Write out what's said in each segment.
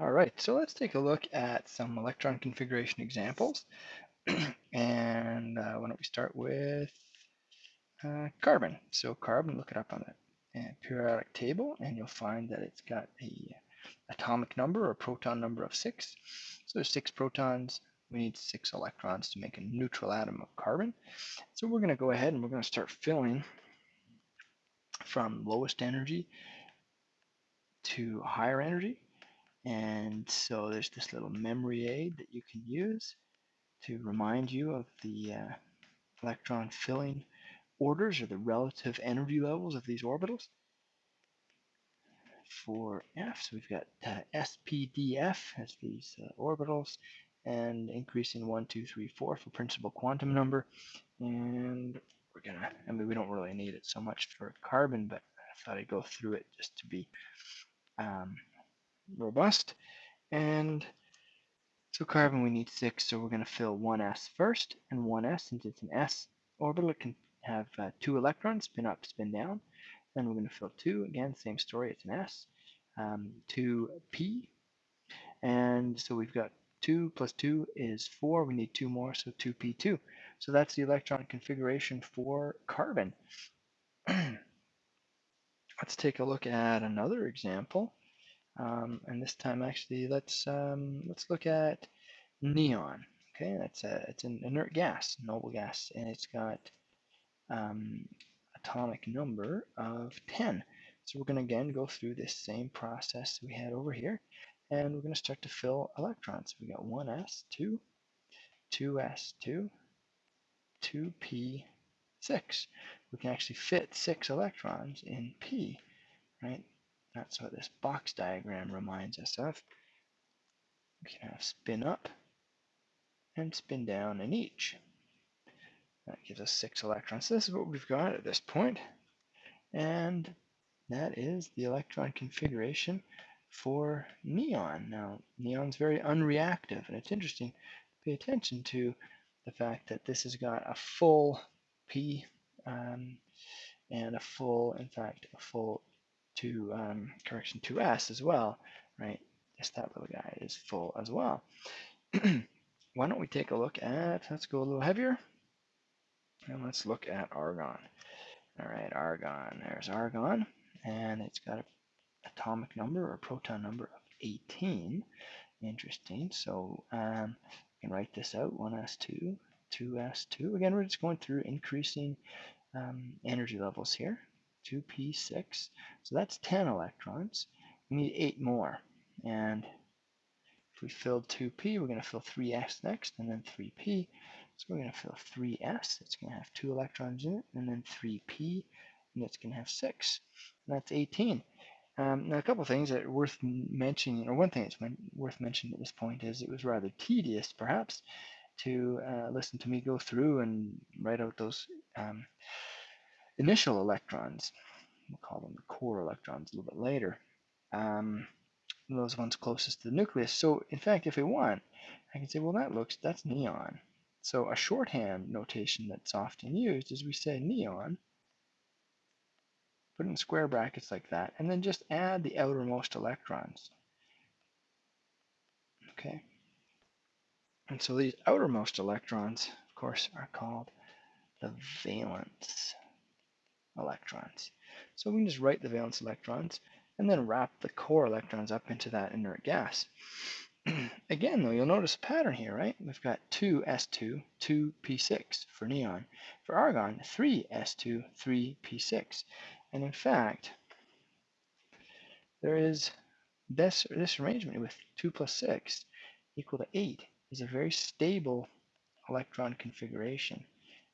All right, so let's take a look at some electron configuration examples. and uh, why don't we start with uh, carbon. So carbon, look it up on the uh, periodic table and you'll find that it's got a atomic number or proton number of six. So there's six protons, we need six electrons to make a neutral atom of carbon. So we're going to go ahead and we're going to start filling from lowest energy to higher energy. And so there's this little memory aid that you can use to remind you of the uh, electron filling orders or the relative energy levels of these orbitals. For F, so we've got uh, SPDF as these uh, orbitals, and increasing 1, 2, 3, 4 for principal quantum number. And we're gonna, I mean, we don't really need it so much for carbon, but I thought I'd go through it just to be um, robust. And so carbon, we need six, so we're going to fill 1s first, and 1s, since it's an s orbital, it can have uh, two electrons, spin up, spin down. Then we're going to fill two, again, same story, it's an s. Um, 2p, and so we've got 2 plus 2 is 4, we need two more, so 2p2. So that's the electron configuration for carbon. Let's take a look at another example. Um, and this time, actually, let's um, let's look at neon. Okay, that's a it's an inert gas, noble gas, and it's got um, atomic number of 10. So we're going to again go through this same process we had over here, and we're going to start to fill electrons. We got 1s2, 2s2, 2p6. We can actually fit six electrons in p, right? That's what this box diagram reminds us of. We can have spin up and spin down in each. That gives us six electrons. So this is what we've got at this point. And that is the electron configuration for neon. Now, neon's very unreactive, and it's interesting to pay attention to the fact that this has got a full P um, and a full, in fact, a full to um, correction 2s as well, right? Yes, that little guy is full as well. Why don't we take a look at, let's go a little heavier, and let's look at argon. All right, argon, there's argon, and it's got an atomic number or proton number of 18. Interesting, so um, we can write this out, 1s2, 2s2. Again, we're just going through increasing um, energy levels here. 2p6. So that's 10 electrons. We need 8 more. And if we filled 2p, we're going to fill 3s next, and then 3p. So we're going to fill 3s. It's going to have 2 electrons in it, and then 3p, and it's going to have 6. And that's 18. Um, now, a couple things that are worth mentioning, or one thing that's worth mentioning at this point is it was rather tedious, perhaps, to uh, listen to me go through and write out those um, initial electrons. We'll call them the core electrons a little bit later. Um, those ones closest to the nucleus. So in fact, if we want, I can say, well, that looks, that's neon. So a shorthand notation that's often used is we say neon, put in square brackets like that, and then just add the outermost electrons. Okay. And so these outermost electrons, of course, are called the valence electrons. So we can just write the valence electrons and then wrap the core electrons up into that inert gas. Again, though, you'll notice a pattern here, right? We've got 2s2, 2p6 for neon. For argon, 3s2, 3p6. And in fact, there is this, this arrangement with 2 plus 6 equal to 8 is a very stable electron configuration.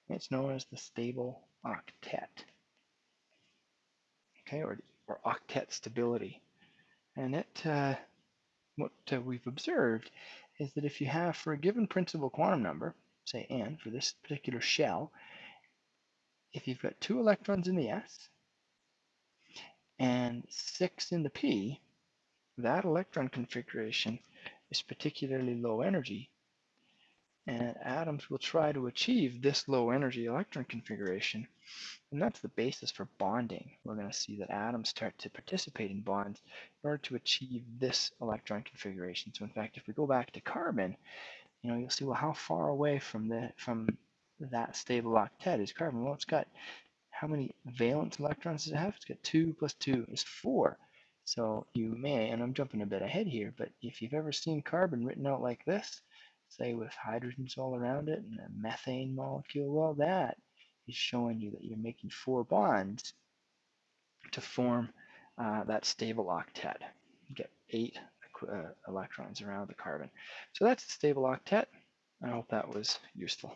It's known as the stable octet okay, or, or octet stability. And it, uh, what uh, we've observed is that if you have, for a given principal quantum number, say n for this particular shell, if you've got two electrons in the s and six in the p, that electron configuration is particularly low energy. And atoms will try to achieve this low energy electron configuration. And that's the basis for bonding. We're going to see that atoms start to participate in bonds in order to achieve this electron configuration. So in fact, if we go back to carbon, you know, you'll see, well, how far away from the from that stable octet is carbon? Well, it's got how many valence electrons does it have? It's got 2 plus 2 is 4. So you may, and I'm jumping a bit ahead here, but if you've ever seen carbon written out like this, say with hydrogens all around it and a methane molecule, well, that is showing you that you're making four bonds to form uh, that stable octet. You get eight uh, electrons around the carbon. So that's the stable octet. I hope that was useful.